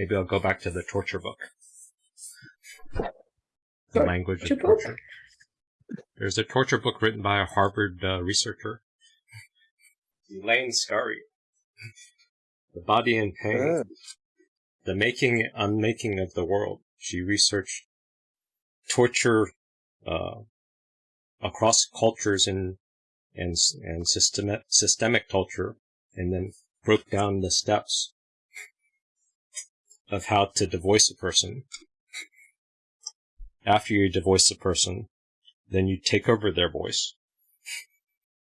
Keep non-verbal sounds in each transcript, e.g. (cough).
Maybe I'll go back to the torture book. The language of Torture book? There's a torture book written by a Harvard uh, researcher, Elaine Scarry. The Body and Pain. Ah, The Making and Unmaking of the World. She researched torture uh, across cultures and and and systemic systemic torture, and then broke down the steps of how to divorce a person. After you divorce a person, then you take over their voice,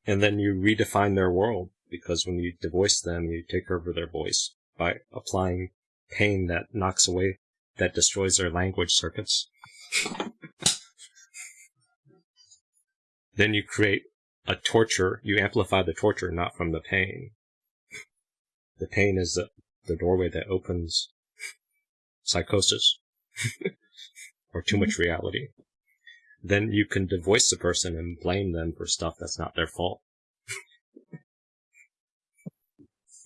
and then you redefine their world because when you divorce them, you take over their voice by applying pain that knocks away, that destroys their language circuits. then you create a torture, you amplify the torture not from the pain. The pain is the, the doorway that opens psychosis (laughs) or too much reality. Then you can divorce the person and blame them for stuff that's not their fault. (laughs)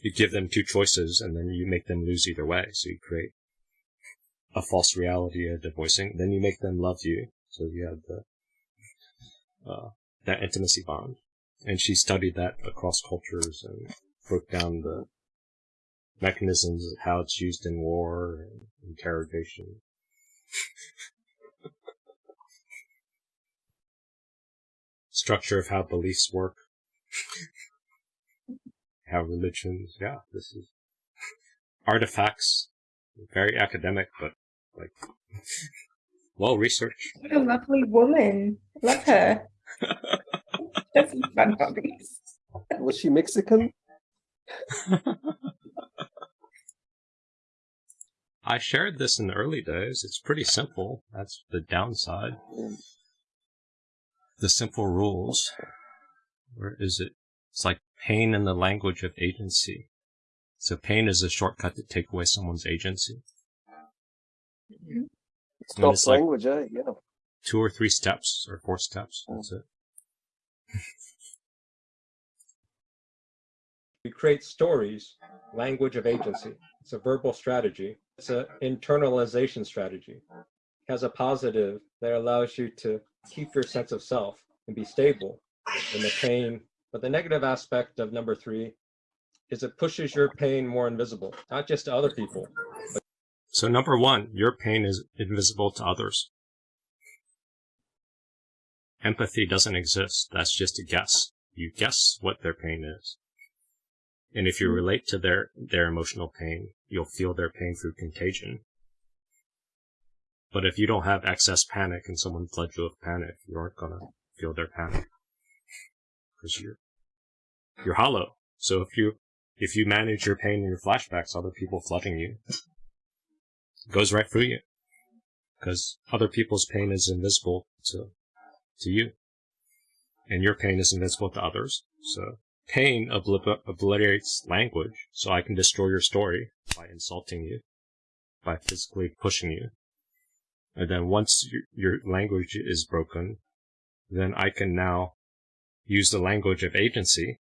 you give them two choices and then you make them lose either way. So you create a false reality of divorcing. Then you make them love you. So you have the, uh, that intimacy bond. And she studied that across cultures and broke down the mechanisms of how it's used in war and interrogation. Structure of how beliefs work. how religions, yeah, this is artifacts, very academic, but like well researched. What a lovely woman. Love her. (laughs) That's fun hobbies. was she Mexican? (laughs) I shared this in the early days. It's pretty simple. That's the downside. The simple rules. Where is it? It's like pain in the language of agency. So pain is a shortcut to take away someone's agency. Stop it's like- language, eh? Yeah. Two or three steps or four steps. That's it. (laughs) We create stories, language of agency. It's a verbal strategy. It's an internalization strategy. It has a positive that allows you to keep your sense of self and be stable in the pain. But the negative aspect of number three is it pushes your pain more invisible, not just to other people. So number one, your pain is invisible to others. Empathy doesn't exist. That's just a guess. You guess what their pain is. And if you relate to their, their emotional pain, you'll feel their pain through contagion. But if you don't have excess panic and someone floods you with panic, you aren't gonna feel their panic. Cause you're, you're hollow. So if you, if you manage your pain and your flashbacks, other people flooding you, goes right through you. Because other people's pain is invisible to, to you. And your pain is invisible to others. So pain obli- obliterates language, so I can destroy your story by insulting you, by physically pushing you. And then once your, your language is broken, then I can now use the language of agency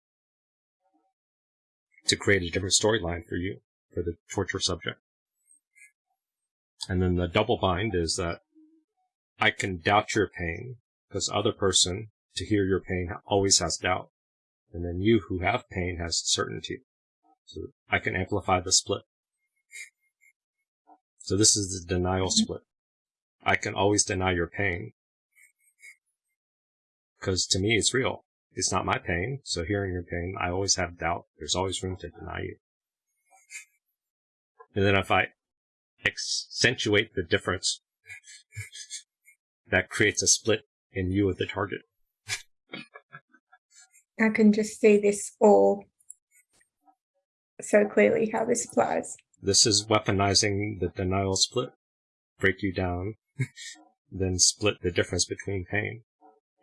to create a different storyline for you, for the torture subject. And then the double bind is that I can doubt your pain because other person to hear your pain always has doubt. And then you who have pain has certainty. So I can amplify the split. So this is the denial mm-hmm. split. I can always deny your pain because to me it's real. It's not my pain. So hearing your pain, I always have doubt. There's always room to deny you. And then if I accentuate the difference, (laughs) that creates a split in you as the target. I can just see this all so clearly how this applies. This is weaponizing the denial split. Break you down, (laughs) then split the difference between pain.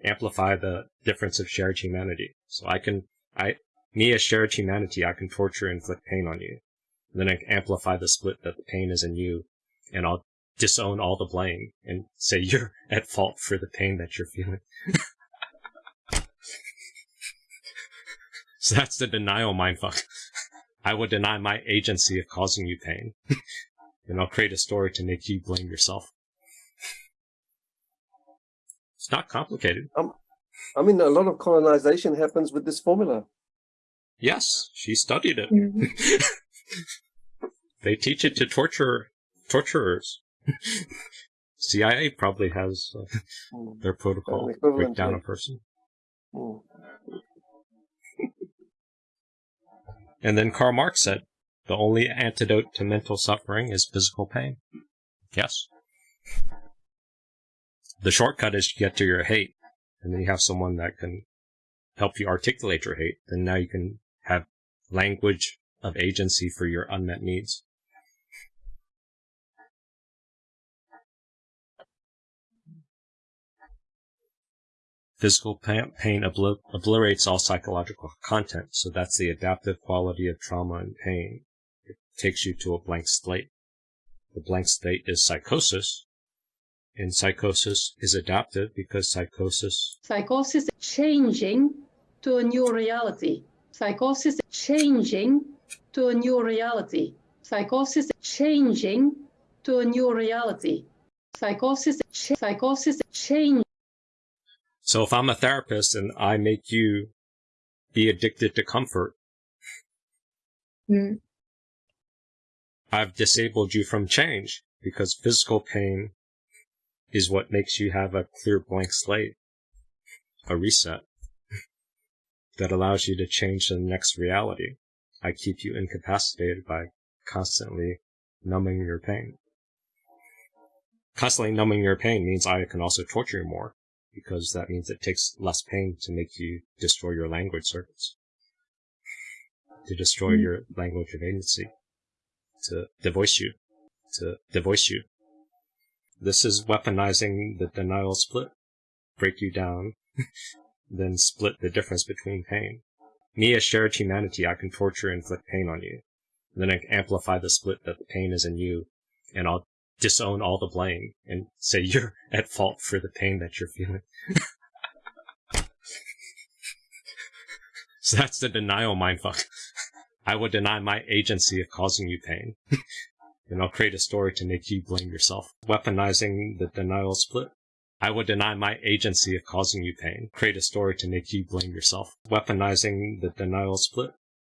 Amplify the difference of shared humanity. So I can, I, me as shared humanity, I can torture and inflict pain on you. Then I amplify the split that the pain is in you, and I'll disown all the blame and say (laughs) you're at fault for the pain that you're feeling. (laughs) so that's the denial mindfuck. I will deny my agency of causing you pain. (laughs) And I'll create a story to make you blame yourself. It's not complicated. I mean, a lot of colonization happens with this formula. Yes, she studied it. Mhm. (laughs) they teach it to torture torturers. (laughs) CIA probably has uh, Mm, their protocol An equivalent break down a person. mm. And then Karl Marx said, the only antidote to mental suffering is physical pain. Yes. The shortcut is to get to your hate, and then you have someone that can help you articulate your hate, Then now you can have language of agency for your unmet needs. Physical pain obliterates all psychological content, so that's the adaptive quality of trauma and pain. It takes you to a blank slate. The blank slate is psychosis, and psychosis is adaptive because psychosis Psychosis changing to a new reality. Psychosis changing to a new reality. Psychosis changing to a new reality. Psychosis, ch- psychosis change. So if I'm a therapist and I make you be addicted to comfort, Mm. I've disabled you from change because physical pain is what makes you have a clear blank slate, a reset that allows you to change the next reality. I keep you incapacitated by constantly numbing your pain. Constantly numbing your pain means I can also torture you more because that means it takes less pain to make you destroy your language circuits, to destroy Mm. your language of agency, to devoice you, to devoice you. This is weaponizing the denial split. Break you down, (laughs) then split the difference between pain. Me as shared humanity, I can torture and inflict pain on you. then I amplify the split that the pain is in you, and I'll disown all the blame and say you're (laughs) at fault for the pain that you're feeling. so that's the denial mindfuck. I will deny my agency of causing you pain. (laughs) and I'll create a story to make you blame yourself. Weaponizing the denial split. I will deny my agency of causing you pain. Create a story to make you blame yourself. Weaponizing the denial split.